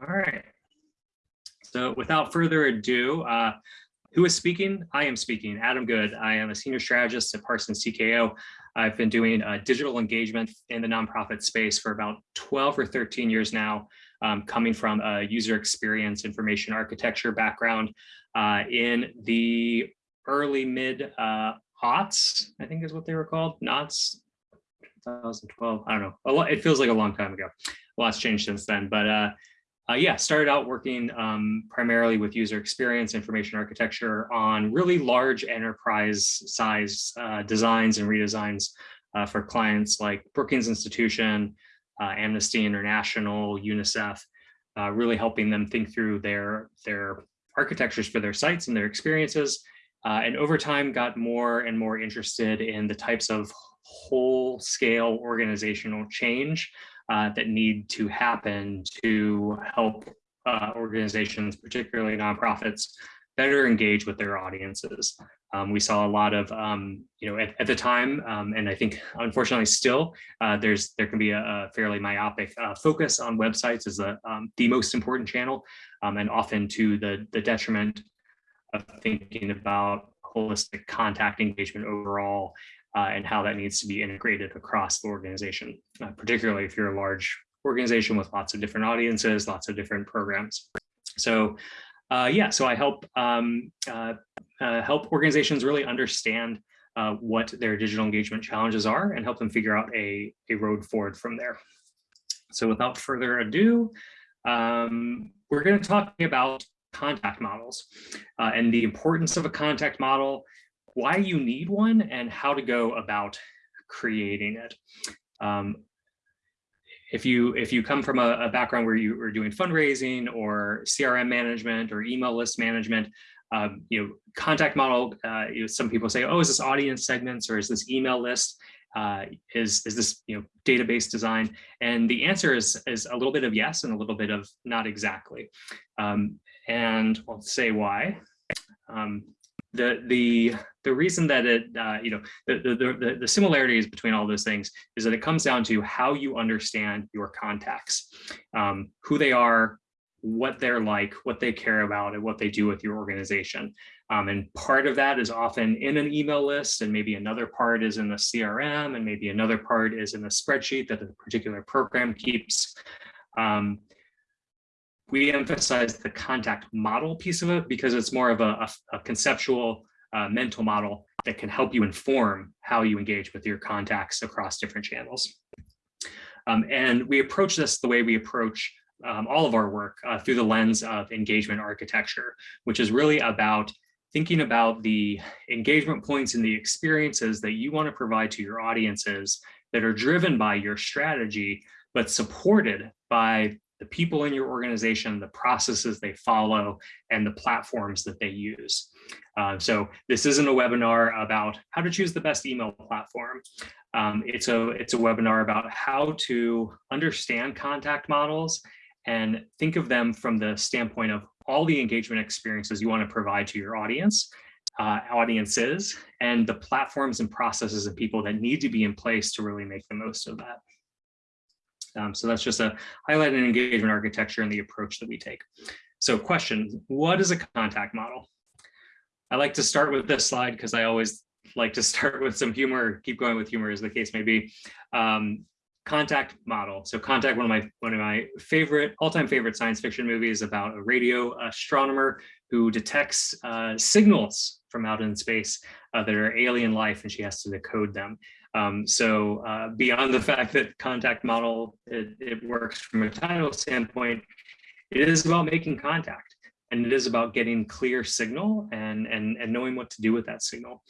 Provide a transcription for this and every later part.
All right. So without further ado, uh, who is speaking? I am speaking, Adam Good. I am a senior strategist at Parsons TKO. I've been doing uh, digital engagement in the nonprofit space for about 12 or 13 years now, um, coming from a user experience information architecture background uh, in the early mid uh, aughts, I think is what they were called, knots, 2012, I don't know, a lot, it feels like a long time ago. A lot's changed since then, but uh, yeah, started out working um, primarily with user experience information architecture on really large enterprise size uh, designs and redesigns uh, for clients like Brookings Institution, uh, Amnesty International, UNICEF, uh, really helping them think through their, their architectures for their sites and their experiences. Uh, and over time got more and more interested in the types of whole scale organizational change uh, that need to happen to help uh, organizations, particularly nonprofits, better engage with their audiences. Um, we saw a lot of, um, you know, at, at the time, um, and I think unfortunately still, uh, there's there can be a, a fairly myopic uh, focus on websites as the, um, the most important channel, um, and often to the, the detriment of thinking about holistic contact engagement overall uh, and how that needs to be integrated across the organization, uh, particularly if you're a large organization with lots of different audiences, lots of different programs. So uh, yeah, so I help um, uh, uh, help organizations really understand uh, what their digital engagement challenges are and help them figure out a, a road forward from there. So without further ado, um, we're going to talk about contact models and the importance of a contact model why you need one and how to go about creating it. Um, if you if you come from a, a, background where you are doing fundraising or CRM management or email list management, um, you know, contact model, uh, you know, some people say, oh, is this audience segments or is this email list? Uh, is, is this you know, database design? And the answer is, is a little bit of yes and a little bit of not exactly. Um, and I'll say why. Um, the the the reason that it uh, you know the, the the the similarities between all those things is that it comes down to how you understand your contacts um, who they are what they're like what they care about and what they do with your organization. Um, and part of that is often in an email list and maybe another part is in the crm and maybe another part is in a spreadsheet that the particular program keeps. Um, we emphasize the contact model piece of it because it's more of a, a, a conceptual uh, mental model that can help you inform how you engage with your contacts across different channels. Um, and we approach this the way we approach um, all of our work uh, through the lens of engagement architecture, which is really about thinking about the engagement points and the experiences that you want to provide to your audiences that are driven by your strategy, but supported by the people in your organization, the processes they follow, and the platforms that they use. Uh, so this isn't a webinar about how to choose the best email platform. Um, it's, a, it's a webinar about how to understand contact models and think of them from the standpoint of all the engagement experiences you want to provide to your audience, uh, audiences, and the platforms and processes and people that need to be in place to really make the most of that. Um, so that's just a highlight and engagement architecture and the approach that we take. So question, what is a contact model? I like to start with this slide because I always like to start with some humor, keep going with humor as the case may be. Um, contact model. So contact, one of my one of my favorite, all-time favorite science fiction movies about a radio astronomer who detects uh, signals from out in space uh, that are alien life and she has to decode them. Um, so uh, beyond the fact that contact model, it, it, works from a title standpoint, it is about making contact and it is about getting clear signal and, and, and knowing what to do with that signal.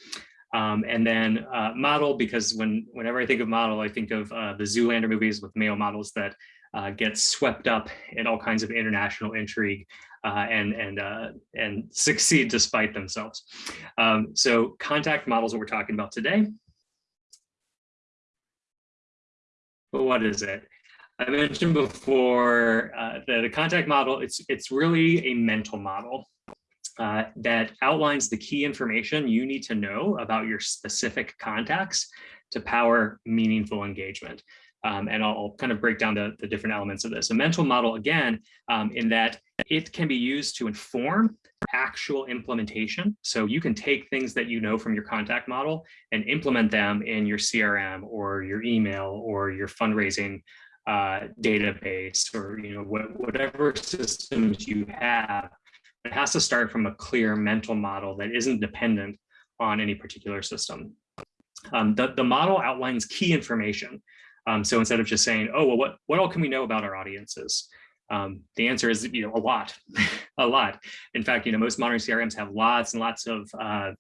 Um, and then uh, model, because when whenever I think of model, I think of uh, the Zoolander movies with male models that uh, get swept up in all kinds of international intrigue uh, and and uh, and succeed despite themselves. Um, so contact models that we're talking about today but what is it? I mentioned before uh, that the contact model, it's, it's really a mental model uh, that outlines the key information you need to know about your specific contacts to power meaningful engagement. Um, and I'll, I'll, kind of break down the, the, different elements of this. A mental model, again, um, in that it can be used to inform actual implementation. So you can take things that you know from your contact model and implement them in your CRM or your email or your fundraising uh, database or you know what, whatever systems you have. It has to start from a clear mental model that isn't dependent on any particular system. Um, the, the model outlines key information. Um, so instead of just saying, oh, well, what, what all can we know about our audiences? Um, the answer is, you know, a lot, a lot. In fact, you know, most modern CRMs have lots and lots of uh,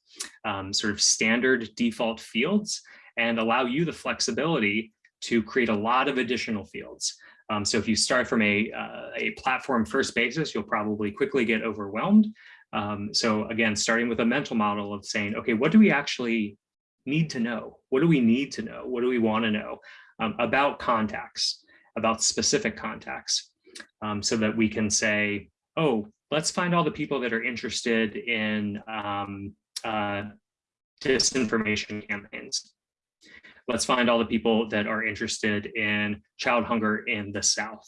um, sort of standard default fields and allow you the flexibility to create a lot of additional fields. Um, so if you start from a, uh, a platform first basis, you'll probably quickly get overwhelmed. Um, so again, starting with a mental model of saying, okay, what do we actually need to know? What do we need to know? What do we want to know um, about contacts, about specific contacts? um, so that we can say, oh, let's find all the people that are interested in um, uh, disinformation campaigns. Let's find all the people that are interested in child hunger in the South.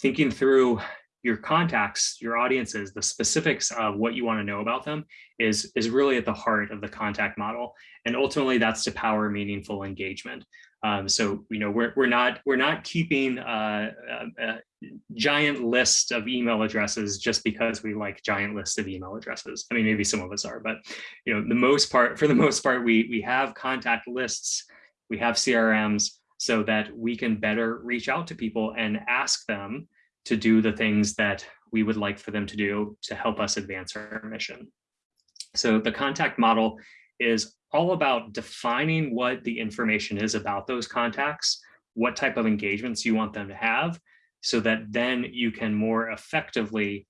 Thinking through your contacts, your audiences, the specifics of what you want to know about them is, is really at the heart of the contact model. And ultimately that's to power meaningful engagement. Um, so, you know, we're, we're not we're not keeping a, a, a, giant list of email addresses just because we like giant lists of email addresses. I mean, maybe some of us are, but, you know, the most part, for the most part, we, we have contact lists, we have CRMs so that we can better reach out to people and ask them to do the things that we would like for them to do to help us advance our mission. So the contact model is all about defining what the information is about those contacts, what type of engagements you want them to have, so that then you can more effectively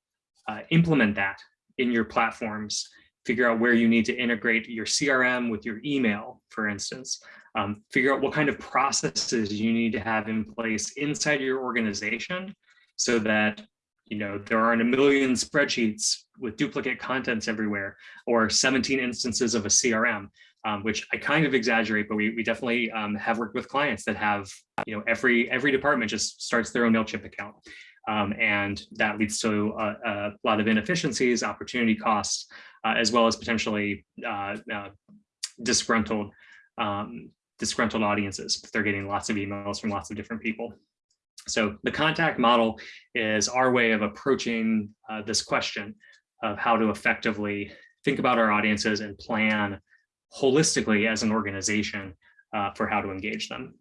uh, implement that in your platforms, figure out where you need to integrate your CRM with your email, for instance, um, figure out what kind of processes you need to have in place inside your organization so that you know, there aren't a million spreadsheets with duplicate contents everywhere or 17 instances of a CRM, um, which I kind of exaggerate, but we, we definitely um, have worked with clients that have, you know, every every department just starts their own MailChimp account. Um, and that leads to a, a, lot of inefficiencies, opportunity costs, uh, as well as potentially uh, uh, disgruntled um, disgruntled audiences they're getting lots of emails from lots of different people. So the contact model is our way of approaching uh, this question of how to effectively think about our audiences and plan holistically as an organization uh, for how to engage them.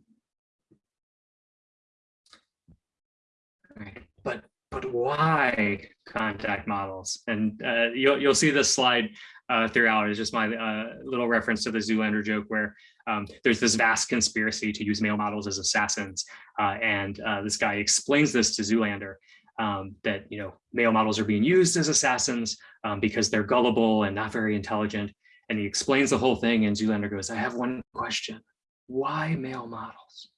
But but why contact models? And uh, you'll you'll see this slide uh, throughout. It's just my uh, little reference to the Zoolander joke where um, there's this vast conspiracy to use male models as assassins. Uh, and uh, this guy explains this to Zoolander, um, that you know male models are being used as assassins um, because they're gullible and not very intelligent. And he explains the whole thing and Zoolander goes, I have one question. Why male models?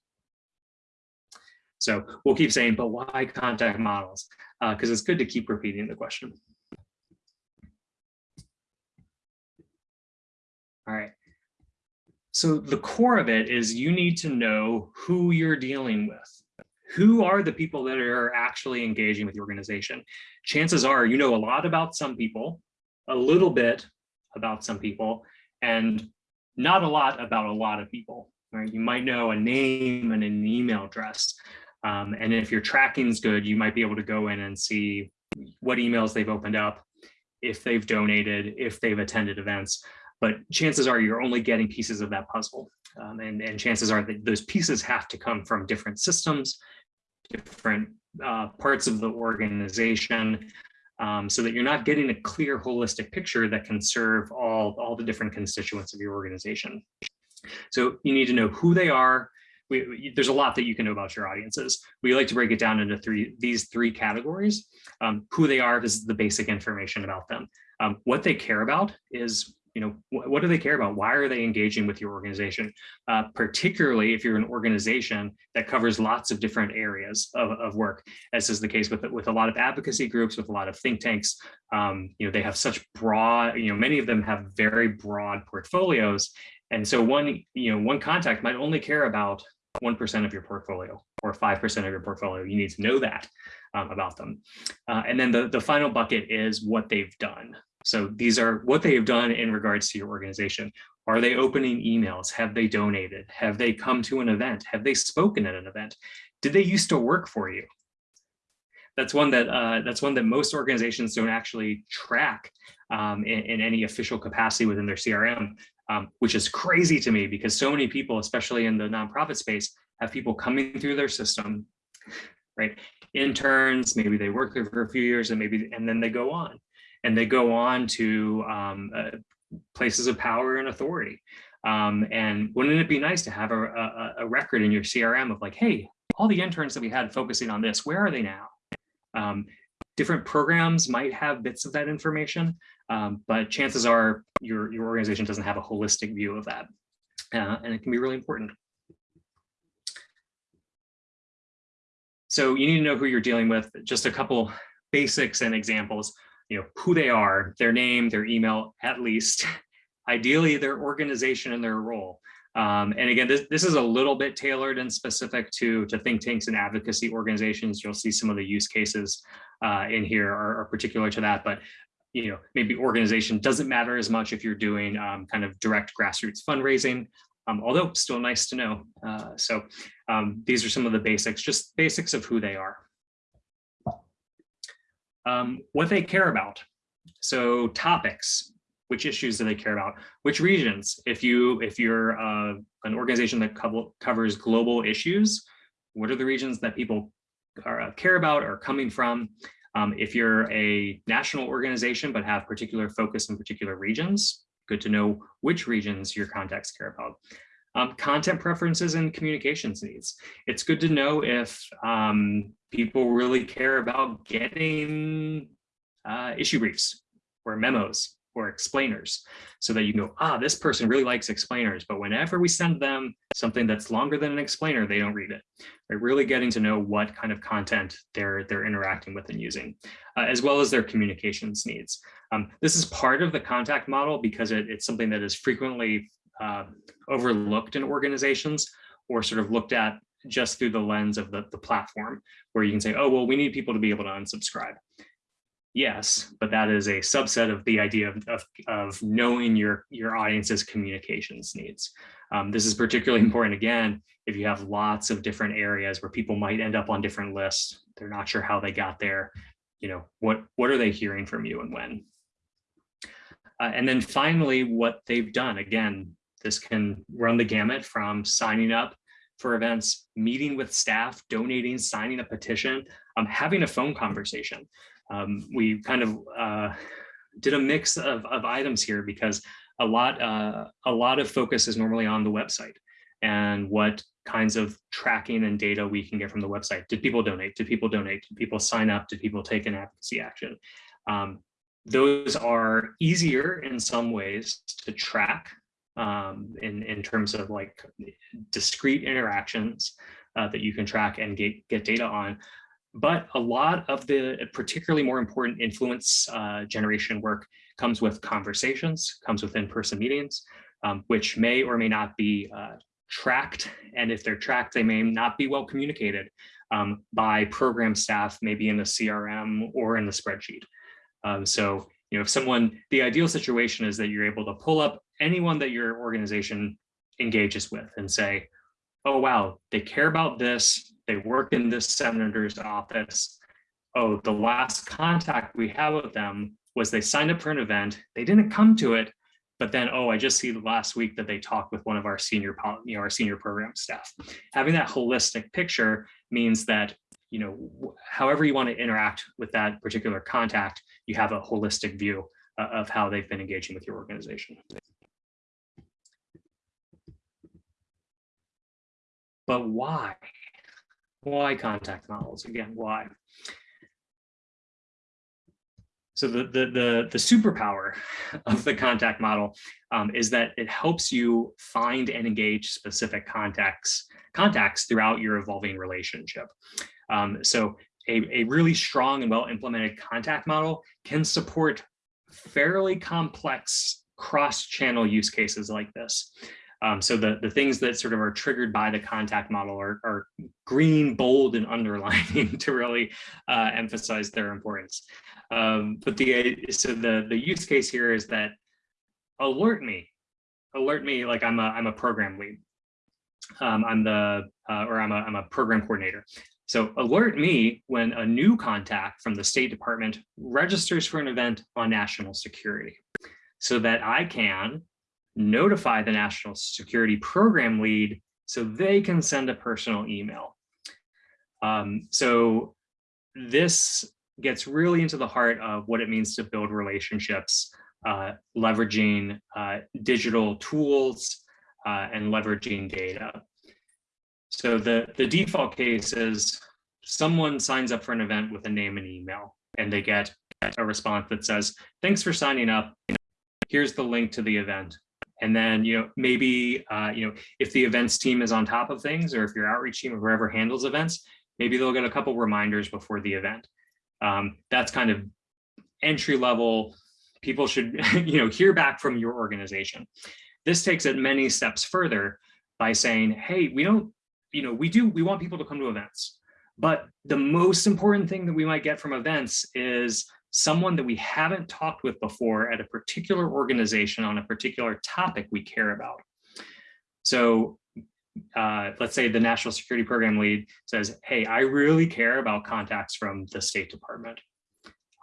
So we'll keep saying, but why contact models? Because uh, it's good to keep repeating the question. All right. So the core of it is you need to know who you're dealing with. Who are the people that are actually engaging with the organization? Chances are you know a lot about some people, a little bit about some people, and not a lot about a lot of people. Right? You might know a name and an email address. Um, and if your tracking is good, you might be able to go in and see what emails they've opened up, if they've donated, if they've attended events but chances are you're only getting pieces of that puzzle. Um, and, and chances are that those pieces have to come from different systems, different uh, parts of the organization, um, so that you're not getting a clear holistic picture that can serve all, all the different constituents of your organization. So you need to know who they are. We, there's a lot that you can know about your audiences. We like to break it down into three these three categories. Um, who they are, is the basic information about them. Um, what they care about is you know, wh what do they care about? Why are they engaging with your organization? Uh, particularly if you're an organization that covers lots of different areas of, of work, as is the case with, with a lot of advocacy groups, with a lot of think tanks. Um, you know, they have such broad, you know, many of them have very broad portfolios And so one, you know, one contact might only care about 1% of your portfolio or 5% of your portfolio. You need to know that um, about them. Uh, and then the, the final bucket is what they've done. So these are what they have done in regards to your organization. Are they opening emails? Have they donated? Have they come to an event? Have they spoken at an event? Did they used to work for you? That's one that uh, that's one that most organizations don't actually track um, in, in, any official capacity within their CRM, um, which is crazy to me because so many people, especially in the nonprofit space, have people coming through their system, right? Interns, maybe they work there for a few years and maybe, and then they go on and they go on to um, uh, places of power and authority. Um, and wouldn't it be nice to have a, a, a, record in your CRM of like, hey, all the interns that we had focusing on this, where are they now? Um, different programs might have bits of that information, um, but chances are your, your organization doesn't have a holistic view of that. Uh, and it can be really important. So you need to know who you're dealing with. Just a couple basics and examples you know, who they are, their name, their email, at least, ideally their organization and their role. Um, and again, this, this is a little bit tailored and specific to, to think tanks and advocacy organizations. You'll see some of the use cases uh, in here are, are, particular to that, but you know, maybe organization doesn't matter as much if you're doing um, kind of direct grassroots fundraising, um, although still nice to know. Uh, so um, these are some of the basics, just basics of who they are um, what they care about. So topics, which issues do they care about? Which regions? If you if you're uh, an organization that co covers global issues, what are the regions that people are, uh, care about or coming from? Um, if you're a national organization but have particular focus in particular regions, good to know which regions your contacts care about. Um, content preferences and communications needs. It's good to know if um, people really care about getting uh, issue briefs or memos or explainers so that you know, ah, this person really likes explainers, but whenever we send them something that's longer than an explainer, they don't read it. They're really getting to know what kind of content they're, they're interacting with and using, uh, as well as their communications needs. Um, this is part of the contact model because it, it's something that is frequently uh, overlooked in organizations or sort of looked at just through the lens of the, the platform where you can say, oh, well, we need people to be able to unsubscribe. Yes, but that is a subset of the idea of, of, of knowing your, your audience's communications needs. Um, this is particularly important, again, if you have lots of different areas where people might end up on different lists, they're not sure how they got there, you know, what, what are they hearing from you and when? Uh, and then finally, what they've done, again, this can run the gamut from signing up for events, meeting with staff, donating, signing a petition, um, having a phone conversation. Um, we kind of uh, did a mix of, of items here because a lot, uh, a lot of focus is normally on the website and what kinds of tracking and data we can get from the website. Did people donate? Did people donate? Did people sign up? Did people take an advocacy action? Um, those are easier in some ways to track um, in, in terms of like discrete interactions uh, that you can track and get, get data on. But a lot of the particularly more important influence uh, generation work comes with conversations, comes with in-person meetings, um, which may or may not be uh, tracked. And if they're tracked, they may not be well communicated um, by program staff, maybe in the CRM or in the spreadsheet. Um, so, you know, if someone, the ideal situation is that you're able to pull up anyone that your organization engages with and say, oh, wow, they care about this. They work in this senator's office. Oh, the last contact we have with them was they signed up for an event. They didn't come to it, but then, oh, I just see the last week that they talked with one of our senior, you know, our senior program staff. Having that holistic picture means that, you know, however you want to interact with that particular contact, you have a holistic view uh, of how they've been engaging with your organization. But why? Why contact models? Again, why? So the, the, the, the superpower of the contact model um, is that it helps you find and engage specific contacts, contacts throughout your evolving relationship. Um, so a, a really strong and well implemented contact model can support fairly complex cross-channel use cases like this. Um, so the, the things that sort of are triggered by the contact model are, are green, bold, and underlining to really uh, emphasize their importance. Um, but the so the the use case here is that alert me, alert me like I'm a I'm a program lead. Um, I'm the uh, or I'm a I'm a program coordinator. So alert me when a new contact from the State Department registers for an event on national security so that I can notify the national security program lead so they can send a personal email. Um, so this gets really into the heart of what it means to build relationships, uh, leveraging uh, digital tools uh, and leveraging data. So the, the default case is someone signs up for an event with a name and email, and they get a response that says, thanks for signing up. Here's the link to the event. And then, you know, maybe, uh, you know, if the events team is on top of things, or if your outreach team or whoever handles events, maybe they'll get a couple reminders before the event. Um, that's kind of entry level. People should, you know, hear back from your organization. This takes it many steps further by saying, hey, we don't, you know, we do, we want people to come to events. But the most important thing that we might get from events is someone that we haven't talked with before at a particular organization on a particular topic we care about. So uh, let's say the national security program lead says, hey, I really care about contacts from the State Department.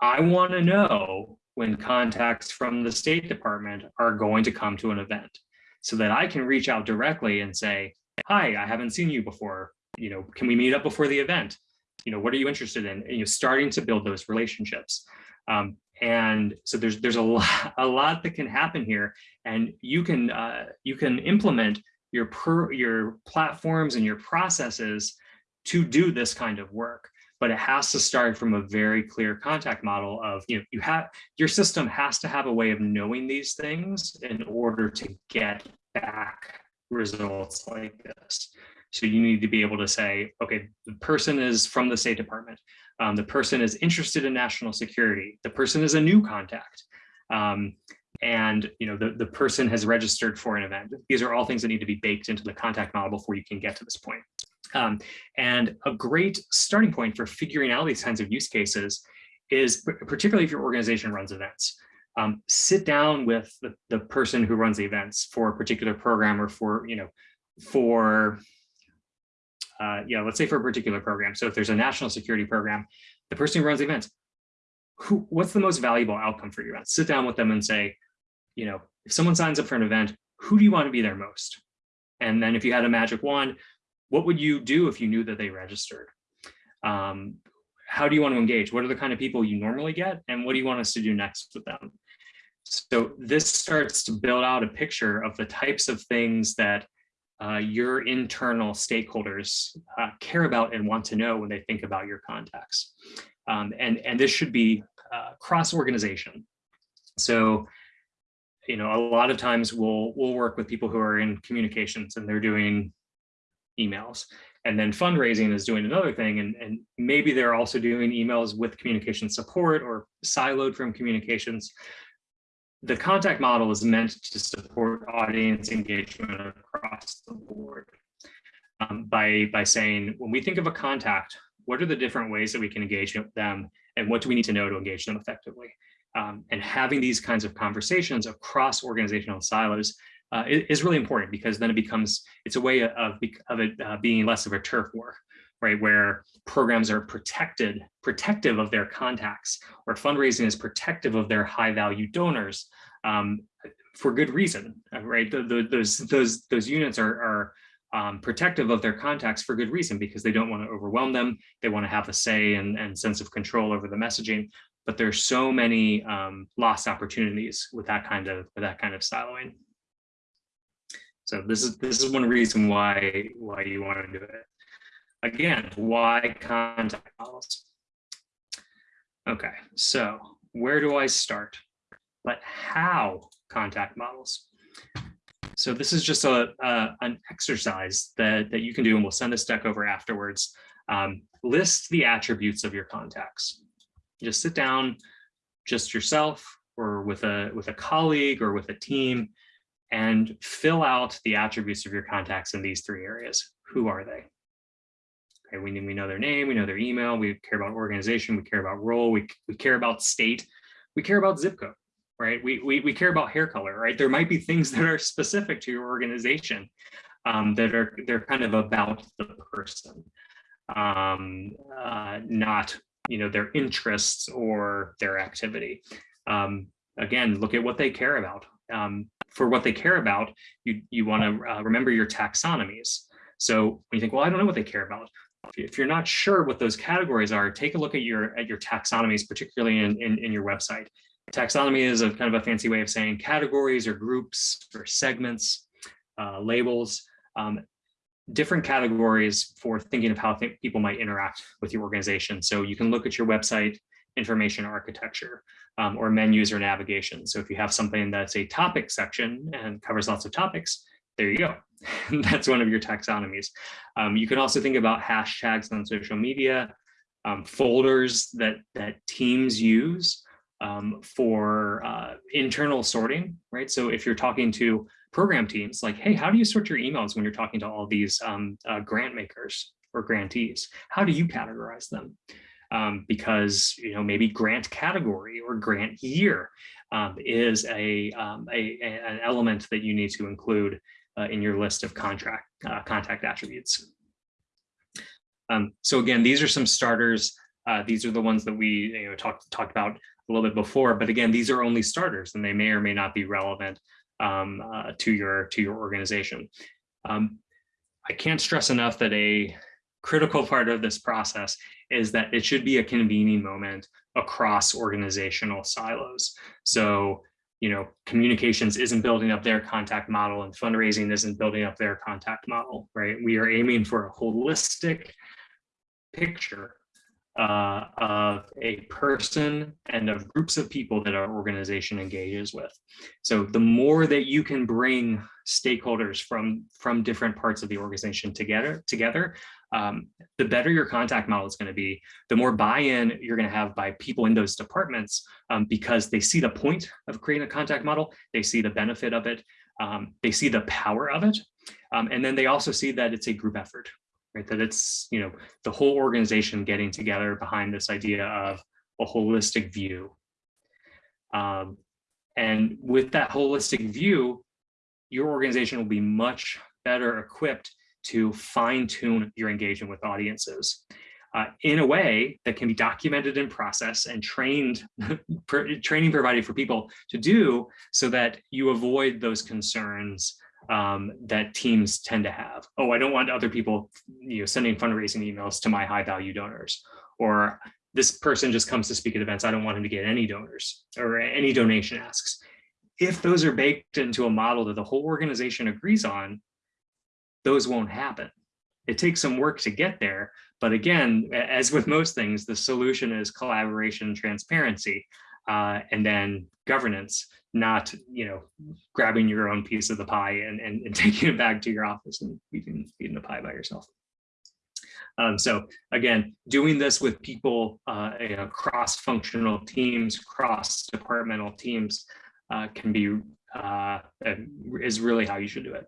I want to know when contacts from the State Department are going to come to an event so that I can reach out directly and say, hi, I haven't seen you before. You know, can we meet up before the event? You know, what are you interested in? And you're starting to build those relationships. Um, and so there's there's a lot a lot that can happen here, and you can uh, you can implement your per your platforms and your processes to do this kind of work but it has to start from a very clear contact model of you know you have your system has to have a way of knowing these things in order to get back results like this so you need to be able to say okay the person is from the state department um, the person is interested in national security the person is a new contact um, and you know the, the person has registered for an event. These are all things that need to be baked into the contact model before you can get to this point. Um, and a great starting point for figuring out these kinds of use cases is particularly if your organization runs events. Um, sit down with the, the person who runs the events for a particular program or for, you know, for, uh, yeah, let's say for a particular program. So if there's a national security program, the person who runs the events, who, what's the most valuable outcome for your event? Sit down with them and say, you know, if someone signs up for an event, who do you want to be there most? And then if you had a magic wand, what would you do if you knew that they registered? Um, how do you want to engage? What are the kind of people you normally get? And what do you want us to do next with them? So this starts to build out a picture of the types of things that uh, your internal stakeholders uh, care about and want to know when they think about your contacts. Um, and, and this should be uh, cross-organization. So you know, a lot of times we'll we'll work with people who are in communications and they're doing emails. And then fundraising is doing another thing. And, and maybe they're also doing emails with communication support or siloed from communications. The contact model is meant to support audience engagement across the board um, by, by saying, when we think of a contact, what are the different ways that we can engage them and what do we need to know to engage them effectively? um, and having these kinds of conversations across organizational silos uh, is really important because then it becomes, it's a way of, of it uh, being less of a turf war, right? Where programs are protected, protective of their contacts, or fundraising is protective of their high value donors um, for good reason, right? The, the, those, those, those units are, are um, protective of their contacts for good reason because they don't want to overwhelm them. They want to have a say and, and sense of control over the messaging but there's so many um, lost opportunities with that kind of with that kind of siloing. So this is this is one reason why why you want to do it. Again, why contact models? Okay, so where do I start? But how contact models? So this is just a, a, an exercise that, that you can do, and we'll send this deck over afterwards. Um, list the attributes of your contacts. Just sit down, just yourself or with a with a colleague or with a team, and fill out the attributes of your contacts in these three areas. Who are they? Okay, we, we know their name, we know their email, we care about organization, we care about role, we, we care about state, we care about zip code, right? We, we, we care about hair color, right? There might be things that are specific to your organization um, that are they're kind of about the person, um, uh, not you know their interests or their activity. Um, again, look at what they care about. Um, for what they care about, you you want to uh, remember your taxonomies. So when you think, well, I don't know what they care about, if you're not sure what those categories are, take a look at your at your taxonomies, particularly in, in, in, your website. Taxonomy is a kind of a fancy way of saying categories or groups or segments, uh, labels, um, different categories for thinking of how th people might interact with your organization. So you can look at your website information architecture um, or menus or navigation. So if you have something that's a topic section and covers lots of topics, there you go. That's one of your taxonomies. Um, you can also think about hashtags on social media, um, folders that, that teams use um, for uh, internal sorting, right? So if you're talking to program teams, like, hey, how do you sort your emails when you're talking to all these um, uh, grant makers or grantees? How do you categorize them? Um, because you know maybe grant category or grant year um, is a, a, a, an element that you need to include uh, in your list of contract uh, contact attributes. Um, so again, these are some starters. Uh, these are the ones that we you know, talked talked about a little bit before, but again, these are only starters and they may or may not be relevant um, uh, to your to your organization. Um, I can't stress enough that a critical part of this process is that it should be a convening moment across organizational silos. So you know, communications isn't building up their contact model and fundraising isn't building up their contact model, right? We are aiming for a holistic picture uh, of a person and of groups of people that our organization engages with. So the more that you can bring stakeholders from, from different parts of the organization together, together um, the better your contact model is going to be, the more buy-in you're going to have by people in those departments um, because they see the point of creating a contact model, they see the benefit of it, um, they see the power of it, um, and then they also see that it's a group effort, right? That it's, you know, the whole organization getting together behind this idea of a holistic view. Um, and with that holistic view, your organization will be much better equipped to fine tune your engagement with audiences uh, in a way that can be documented in process and trained training provided for people to do so that you avoid those concerns um, that teams tend to have. Oh, I don't want other people you know, sending fundraising emails to my high value donors or this person just comes to speak at events. I don't want him to get any donors or any donation asks. If those are baked into a model that the whole organization agrees on, those won't happen. It takes some work to get there. But again, as with most things, the solution is collaboration, and transparency, uh, and then governance, not you know grabbing your own piece of the pie and, and, and taking it back to your office and eating, eating the pie by yourself. Um, so again, doing this with people, uh, you know, cross-functional teams, cross-departmental teams uh, can be, uh, is really how you should do it.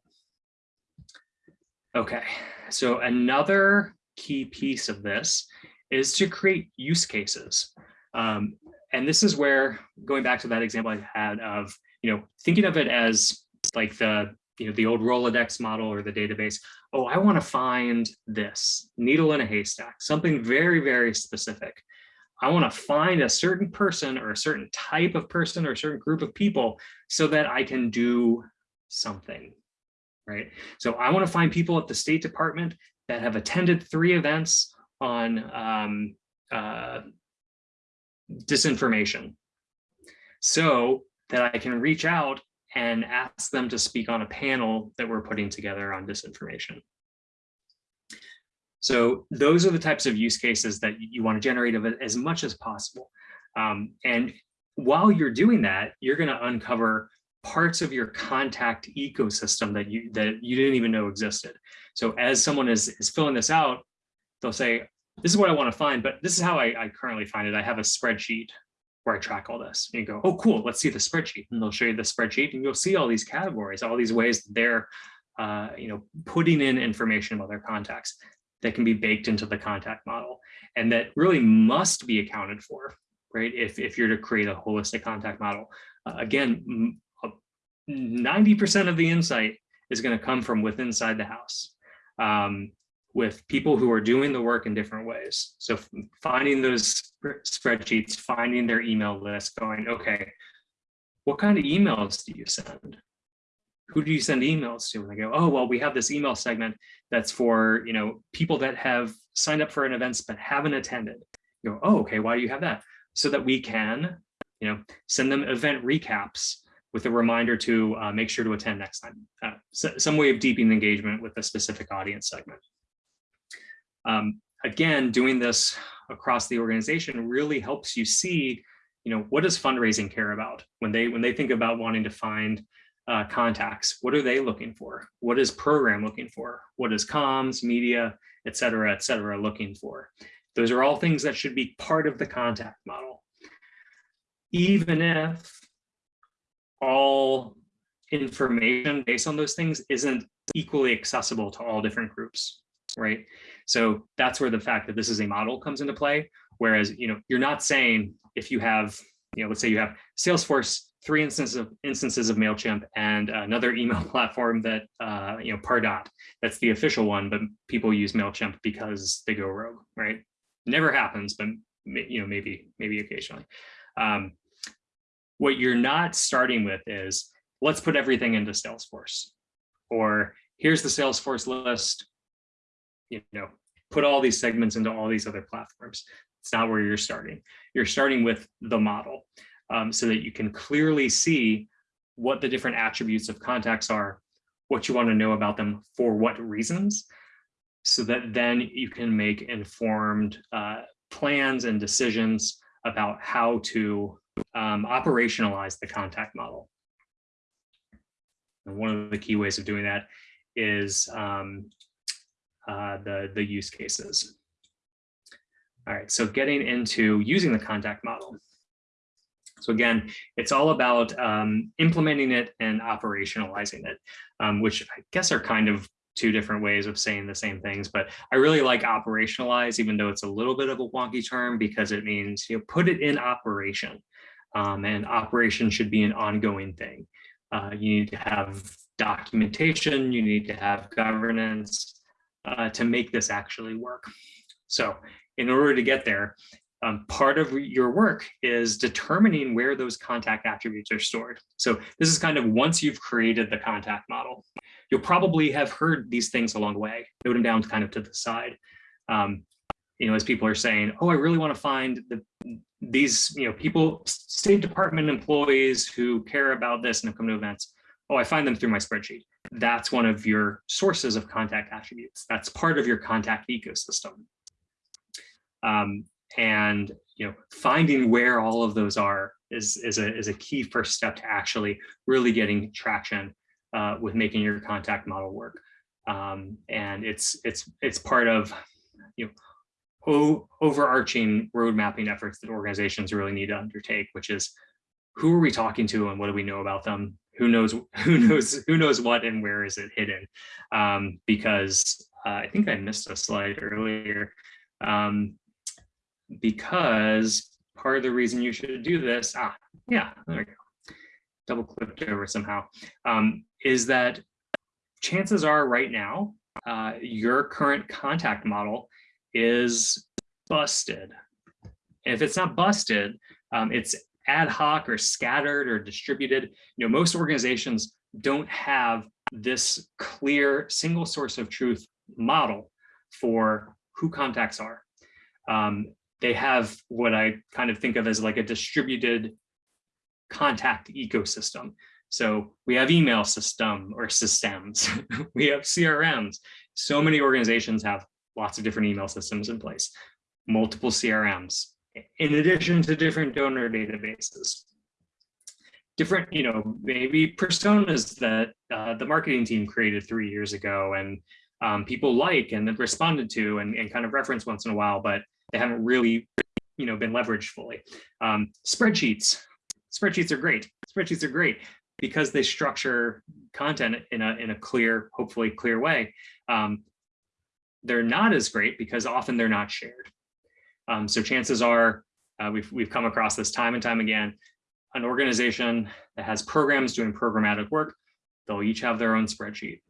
Okay, so another key piece of this is to create use cases. Um, and this is where, going back to that example I had of, you know, thinking of it as like the, you know, the old Rolodex model or the database. Oh, I want to find this needle in a haystack, something very, very specific. I want to find a certain person or a certain type of person or a certain group of people so that I can do something right? So I want to find people at the State Department that have attended three events on um, uh, disinformation so that I can reach out and ask them to speak on a panel that we're putting together on disinformation. So those are the types of use cases that you want to generate of as much as possible. Um, and while you're doing that, you're going to uncover parts of your contact ecosystem that you that you didn't even know existed. So as someone is, is filling this out, they'll say, this is what I want to find, but this is how I, I currently find it. I have a spreadsheet where I track all this. And you go, oh, cool, let's see the spreadsheet. And they'll show you the spreadsheet and you'll see all these categories, all these ways that they're, uh, you know, putting in information about their contacts that can be baked into the contact model and that really must be accounted for, right? If, if you're to create a holistic contact model. Uh, again, 90% of the insight is going to come from within inside the house. Um, with people who are doing the work in different ways. So finding those spreadsheets, finding their email list, going, okay, what kind of emails do you send? Who do you send emails to? And they go, oh, well, we have this email segment that's for, you know, people that have signed up for an event but haven't attended. You go, oh, okay, why do you have that? So that we can, you know, send them event recaps with a reminder to uh, make sure to attend next time. Uh, so, some way of deepening engagement with a specific audience segment. Um, again, doing this across the organization really helps you see, you know, what does fundraising care about when they when they think about wanting to find uh, contacts? What are they looking for? What is program looking for? What is comms, media, et cetera, et cetera, looking for? Those are all things that should be part of the contact model. Even if all information based on those things isn't equally accessible to all different groups, right? So that's where the fact that this is a model comes into play. Whereas, you know, you're not saying if you have, you know, let's say you have Salesforce, three instances of instances of MailChimp and another email platform that, uh, you know, Pardot, that's the official one, but people use MailChimp because they go rogue, right? Never happens, but, you know, maybe, maybe occasionally. Um, what you're not starting with is, let's put everything into Salesforce. Or here's the Salesforce list, you know, put all these segments into all these other platforms. It's not where you're starting. You're starting with the model um, so that you can clearly see what the different attributes of contacts are, what you want to know about them for what reasons, so that then you can make informed uh, plans and decisions about how to um, operationalize the contact model. And one of the key ways of doing that is um, uh, the, the use cases. All right, so getting into using the contact model. So again, it's all about um, implementing it and operationalizing it, um, which I guess are kind of two different ways of saying the same things, but I really like operationalize, even though it's a little bit of a wonky term because it means you know, put it in operation. Um, and operation should be an ongoing thing. Uh, you need to have documentation, you need to have governance, uh, to make this actually work. So in order to get there, um, part of your work is determining where those contact attributes are stored. So this is kind of once you've created the contact model, you'll probably have heard these things along the way, note them down kind of to the side. Um, you know, as people are saying, oh, I really want to find the, these, you know, people, State Department employees who care about this and have come to events. Oh, I find them through my spreadsheet that's one of your sources of contact attributes. That's part of your contact ecosystem. Um, and you know, finding where all of those are is, is, a, is a key first step to actually really getting traction uh, with making your contact model work. Um, and it's, it's, it's part of you know, overarching road mapping efforts that organizations really need to undertake, which is who are we talking to and what do we know about them? Who knows who knows who knows what and where is it hidden? Um, because uh, I think I missed a slide earlier. Um, because part of the reason you should do this ah yeah there we go. Double clicked over somehow. Um, is that chances are right now uh, your current contact model is busted. If it's not busted um, it's ad hoc or scattered or distributed. You know, most organizations don't have this clear single source of truth model for who contacts are. Um, they have what I kind of think of as like a distributed contact ecosystem. So we have email system or systems, we have CRMs. So many organizations have lots of different email systems in place, multiple CRMs, in addition to different donor databases. Different, you know, maybe personas that uh, the marketing team created three years ago and um, people like and responded to and, and kind of reference once in a while, but they haven't really you know, been leveraged fully. Um, spreadsheets, spreadsheets are great. Spreadsheets are great because they structure content in a, in a clear, hopefully clear way. Um, they're not as great because often they're not shared. Um, so chances are, uh, we've, we've come across this time and time again, an organization that has programs doing programmatic work, they'll each have their own spreadsheet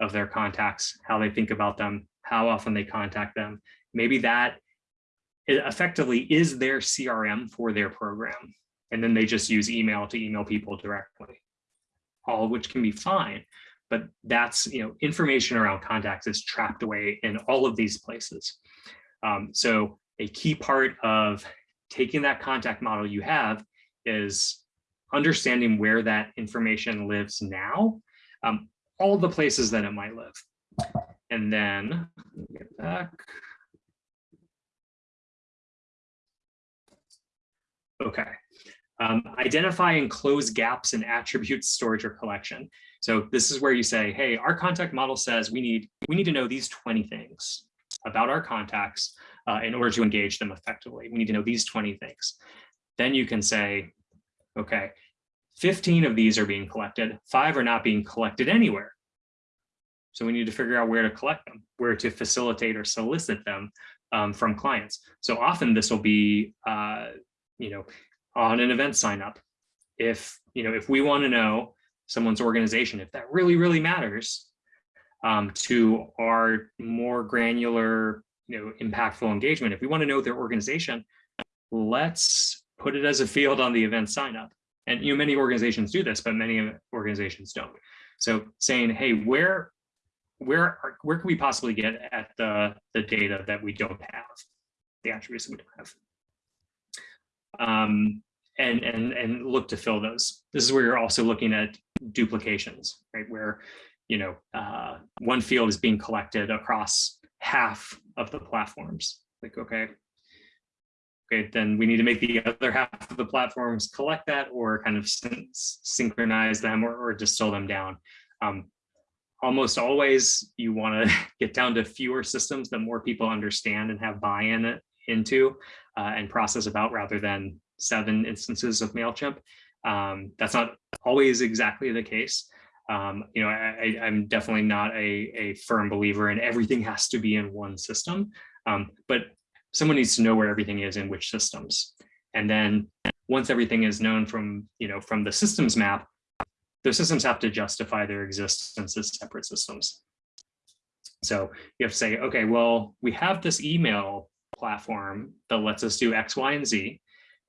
of their contacts, how they think about them, how often they contact them. Maybe that effectively is their CRM for their program. And then they just use email to email people directly, all of which can be fine. But that's, you know, information around contacts is trapped away in all of these places. Um, so a key part of taking that contact model you have is understanding where that information lives now, um, all the places that it might live. And then get back. Okay. Um, identify and close gaps in attributes storage or collection. So this is where you say, hey, our contact model says we need we need to know these 20 things about our contacts uh, in order to engage them effectively. We need to know these 20 things. Then you can say, okay, 15 of these are being collected, five are not being collected anywhere. So we need to figure out where to collect them, where to facilitate or solicit them um, from clients. So often this will be, uh, you know, on an event sign up. If, you know, if we want to know someone's organization, if that really, really matters um, to our more granular, you know, impactful engagement, if we want to know their organization, let's put it as a field on the event sign up. And you know, many organizations do this, but many organizations don't. So saying, hey, where where where can we possibly get at the the data that we don't have, the attributes that we don't have, um, and and and look to fill those. This is where you're also looking at duplications, right? Where you know uh, one field is being collected across half of the platforms. Like okay, okay, then we need to make the other half of the platforms collect that or kind of syn synchronize them or, or distill them down. Um, almost always you want to get down to fewer systems that more people understand and have buy-in into uh, and process about rather than seven instances of MailChimp. Um, that's not always exactly the case. Um, you know, I, am definitely not a, a firm believer in everything has to be in one system, um, but someone needs to know where everything is in which systems. And then once everything is known from, you know, from the systems map, those systems have to justify their existence as separate systems. So you have to say, okay, well, we have this email platform that lets us do X, Y, and Z,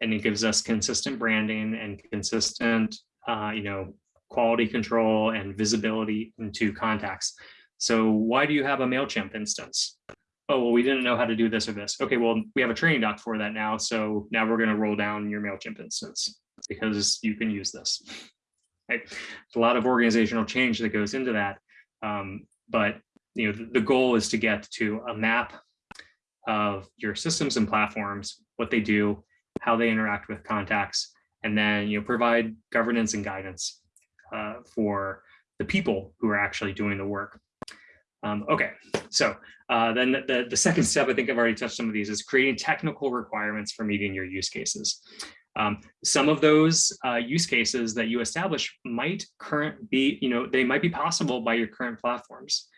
and it gives us consistent branding and consistent, uh, you know, quality control and visibility into contacts. So why do you have a MailChimp instance? Oh, well, we didn't know how to do this or this. Okay, well, we have a training doc for that now. So now we're going to roll down your MailChimp instance because you can use this. Right? A lot of organizational change that goes into that. Um, but you know, the, the goal is to get to a map of your systems and platforms, what they do, how they interact with contacts, and then you know provide governance and guidance uh, for the people who are actually doing the work. Um, okay, so uh, then the, the second step, I think I've already touched some of these, is creating technical requirements for meeting your use cases. Um, some of those uh, use cases that you establish might current be, you know, they might be possible by your current platforms.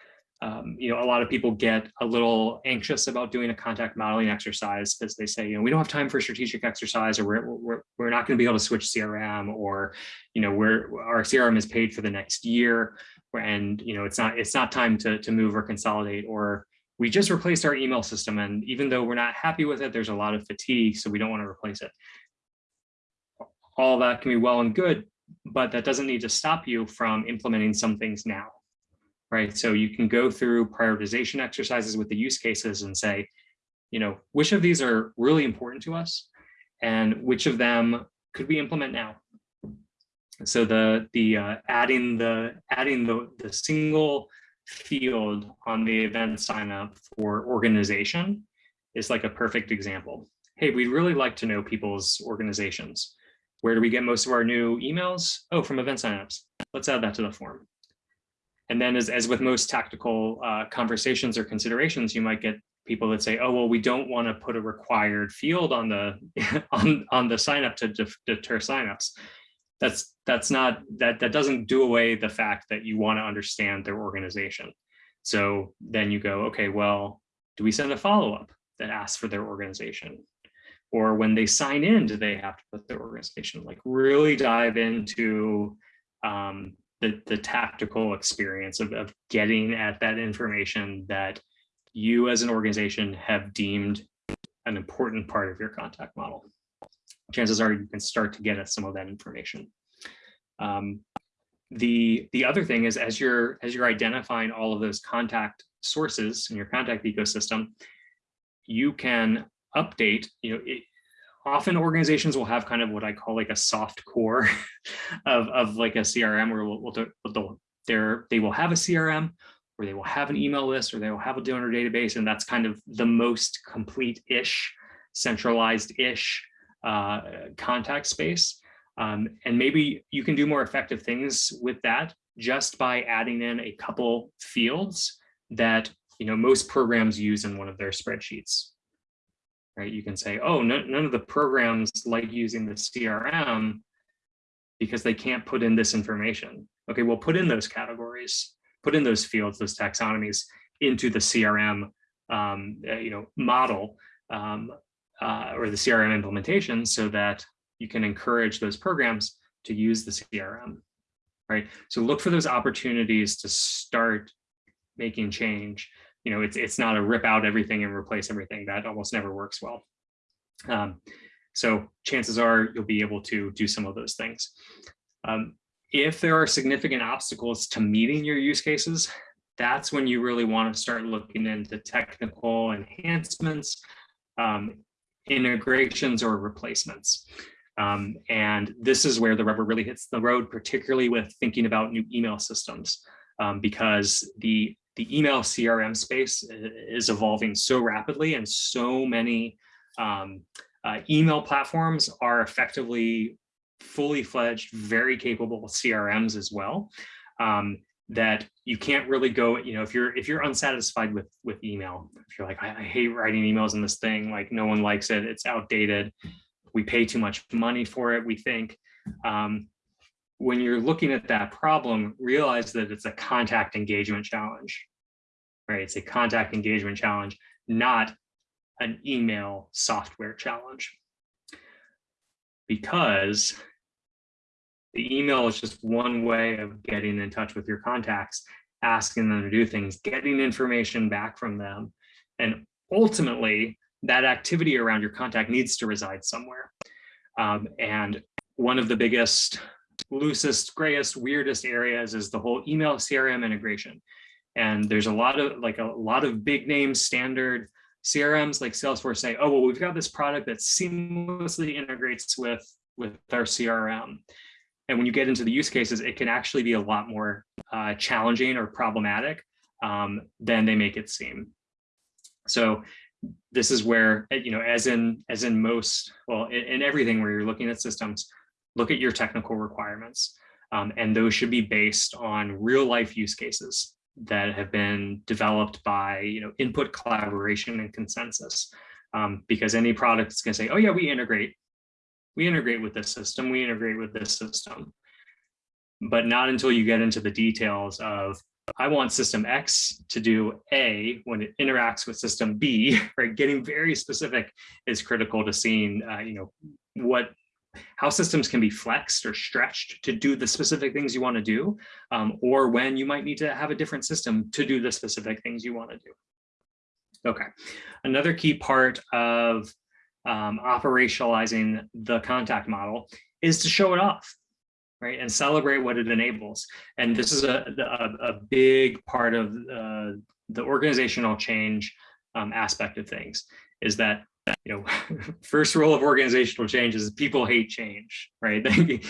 Um, you know, a lot of people get a little anxious about doing a contact modeling exercise because they say, you know, we don't have time for strategic exercise or we're, we're, we're not going to be able to switch CRM or, you know, we're, our CRM is paid for the next year and, you know, it's not, it's not time to, to move or consolidate or we just replaced our email system. And even though we're not happy with it, there's a lot of fatigue. So we don't want to replace it all that can be well and good, but that doesn't need to stop you from implementing some things now, right? So you can go through prioritization exercises with the use cases and say, you know, which of these are really important to us and which of them could we implement now? So the the uh, adding the adding the the single field on the event sign up for organization is like a perfect example. Hey, we'd really like to know people's organizations. Where do we get most of our new emails? Oh, from event signups. Let's add that to the form. And then as, as with most tactical uh, conversations or considerations, you might get people that say, oh, well, we don't want to put a required field on the on, on the sign up to deter signups. That's that's not that that doesn't do away the fact that you want to understand their organization. So then you go, okay, well, do we send a follow-up that asks for their organization? Or when they sign in, do they have to put their organization? Like really dive into um, the, the tactical experience of, of getting at that information that you as an organization have deemed an important part of your contact model. Chances are you can start to get at some of that information. Um, the, the other thing is as you're, as you're identifying all of those contact sources in your contact ecosystem, you can update, you know, it, often organizations will have kind of what I call like a soft core of, of like a CRM where we'll, they're, they will have a CRM or they will have an email list or they will have a donor database. And that's kind of the most complete-ish, centralized-ish uh, contact space. Um, and maybe you can do more effective things with that just by adding in a couple fields that you know most programs use in one of their spreadsheets. Right? You can say, oh, no, none of the programs like using the CRM because they can't put in this information. Okay, well, put in those categories, put in those fields, those taxonomies into the CRM um, uh, you know, model um, uh, or the CRM implementation so that you can encourage those programs to use the CRM, right? So look for those opportunities to start making change. You know, it's, it's not a rip out everything and replace everything. That almost never works well. Um, so chances are you'll be able to do some of those things. Um, if there are significant obstacles to meeting your use cases, that's when you really want to start looking into technical enhancements, um, integrations or replacements. Um, and this is where the rubber really hits the road, particularly with thinking about new email systems, um, because the, the email CRM space is evolving so rapidly and so many um, uh, email platforms are effectively fully fledged, very capable CRMs as well. Um, that you can't really go, you know, if you're if you're unsatisfied with with email, if you're like, I, I hate writing emails in this thing, like no one likes it, it's outdated, we pay too much money for it, we think. Um, when you're looking at that problem, realize that it's a contact engagement challenge, right? It's a contact engagement challenge, not an email software challenge. Because the email is just one way of getting in touch with your contacts, asking them to do things, getting information back from them. And ultimately, that activity around your contact needs to reside somewhere. Um, and one of the biggest, loosest, grayest, weirdest areas is the whole email CRM integration. And there's a lot of like a lot of big name standard CRMs like Salesforce say, oh, well, we've got this product that seamlessly integrates with, with our CRM. And when you get into the use cases, it can actually be a lot more uh, challenging or problematic um, than they make it seem. So this is where, you know, as in as in most, well, in, in everything where you're looking at systems, look at your technical requirements. Um, and those should be based on real life use cases that have been developed by, you know, input collaboration and consensus. Um, because any product is going to say, oh yeah, we integrate, we integrate with this system, we integrate with this system. But not until you get into the details of I want system X to do A when it interacts with system B, right? Getting very specific is critical to seeing, uh, you know, what, how systems can be flexed or stretched to do the specific things you want to do, um, or when you might need to have a different system to do the specific things you want to do. Okay, another key part of um, operationalizing the contact model is to show it off right? And celebrate what it enables. And this is a, a, a big part of uh, the organizational change um, aspect of things is that you know, first rule of organizational change is people hate change, right?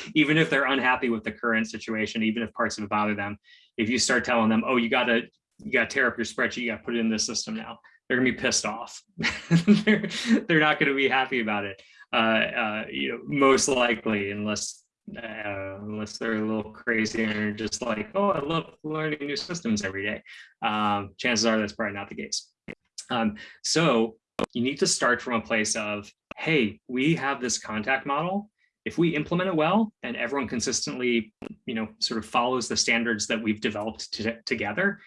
even if they're unhappy with the current situation, even if parts of it bother them, if you start telling them, oh, you gotta, you gotta tear up your spreadsheet, you gotta put it in this system now, they're gonna be pissed off. they're, they're not gonna be happy about it, uh, uh, you know, most likely, unless uh, unless they're a little crazy and just like, oh, I love learning new systems every day. Um, chances are that's probably not the case. Um, so you need to start from a place of, hey, we have this contact model. If we implement it well and everyone consistently, you know, sort of follows the standards that we've developed together,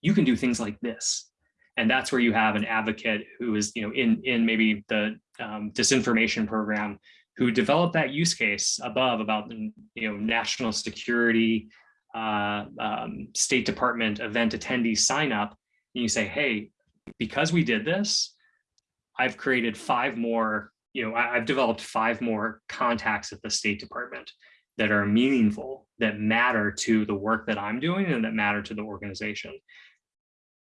you can do things like this. And that's where you have an advocate who is, you know, in, in maybe the um, disinformation program who developed that use case above about, you know, national security, uh, um, State Department event attendee sign up. And you say, hey, because we did this, I've created five more, you know, I, have developed five more contacts at the State Department that are meaningful, that matter to the work that I'm doing and that matter to the organization.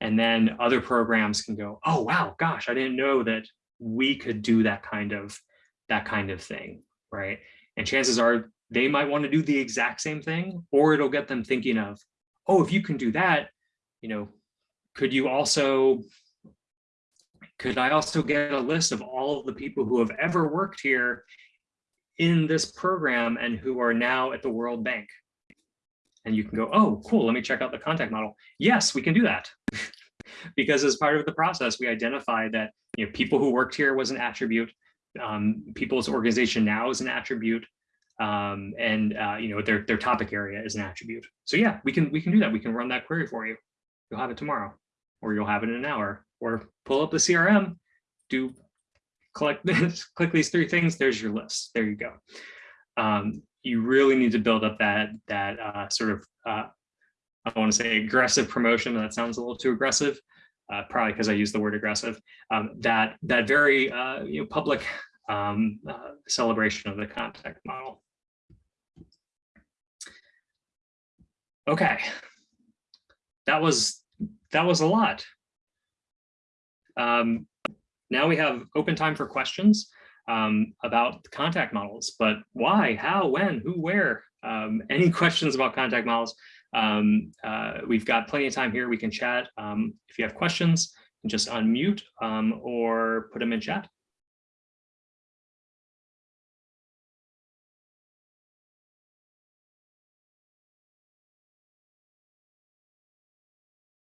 And then other programs can go, oh, wow, gosh, I didn't know that we could do that kind of that kind of thing, right? And chances are they might want to do the exact same thing, or it'll get them thinking of, oh, if you can do that, you know, could you also could I also get a list of all of the people who have ever worked here in this program and who are now at the World Bank? And you can go, oh, cool, let me check out the contact model. Yes, we can do that. because as part of the process, we identify that you know, people who worked here was an attribute, um, people's organization now is an attribute, um, and uh, you know their their topic area is an attribute. So yeah, we can we can do that. We can run that query for you. You'll have it tomorrow, or you'll have it in an hour, or pull up the CRM, do collect this, click these three things, there's your list. There you go. Um, you really need to build up that that uh, sort of uh, I want to say aggressive promotion. That sounds a little too aggressive, uh, probably because I use the word aggressive. Um, that that very uh, you know public um, uh, celebration of the contact model. Okay, that was that was a lot. Um, now we have open time for questions um, about contact models, but why, how, when, who, where? Um, any questions about contact models? Um, uh, we've got plenty of time here. We can chat. Um, if you have questions, just unmute um, or put them in chat.